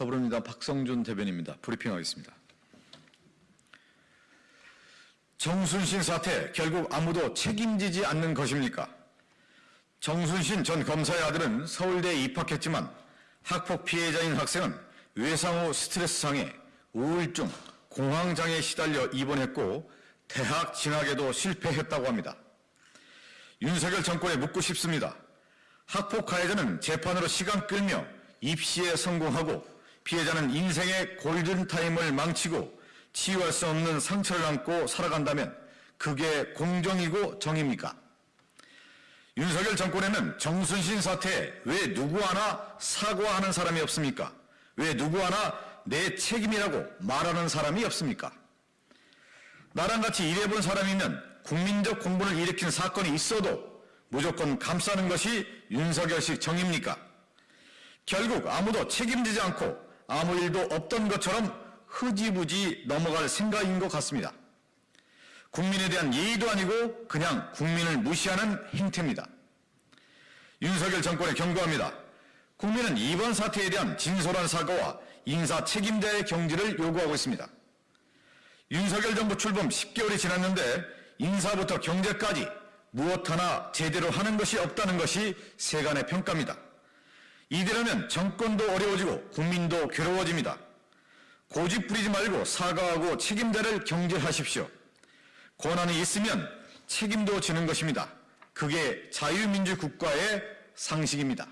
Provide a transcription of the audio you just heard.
더불어민주당 박성준 대변인입니다. 브리핑하겠습니다. 정순신 사태 결국 아무도 책임지지 않는 것입니까? 정순신 전 검사의 아들은 서울대에 입학했지만 학폭 피해자인 학생은 외상 후 스트레스 장애, 우울증, 공황장애에 시달려 입원했고 대학 진학에도 실패했다고 합니다. 윤석열 정권에 묻고 싶습니다. 학폭 가해자는 재판으로 시간 끌며 입시에 성공하고 피해자는 인생의 골든타임을 망치고 치유할 수 없는 상처를 안고 살아간다면 그게 공정이고 정입니까? 윤석열 정권에는 정순신 사태에 왜 누구 하나 사과하는 사람이 없습니까? 왜 누구 하나 내 책임이라고 말하는 사람이 없습니까? 나랑 같이 일해본 사람이면 국민적 공분을 일으킨 사건이 있어도 무조건 감싸는 것이 윤석열식 정입니까? 결국 아무도 책임지지 않고 아무 일도 없던 것처럼 흐지부지 넘어갈 생각인 것 같습니다. 국민에 대한 예의도 아니고 그냥 국민을 무시하는 행태입니다. 윤석열 정권에 경고합니다. 국민은 이번 사태에 대한 진솔한 사과와 인사 책임자의 경지를 요구하고 있습니다. 윤석열 정부 출범 10개월이 지났는데 인사부터 경제까지 무엇 하나 제대로 하는 것이 없다는 것이 세간의 평가입니다. 이대로면 정권도 어려워지고 국민도 괴로워집니다. 고집 부리지 말고 사과하고 책임자를 경질하십시오. 권한이 있으면 책임도 지는 것입니다. 그게 자유민주 국가의 상식입니다.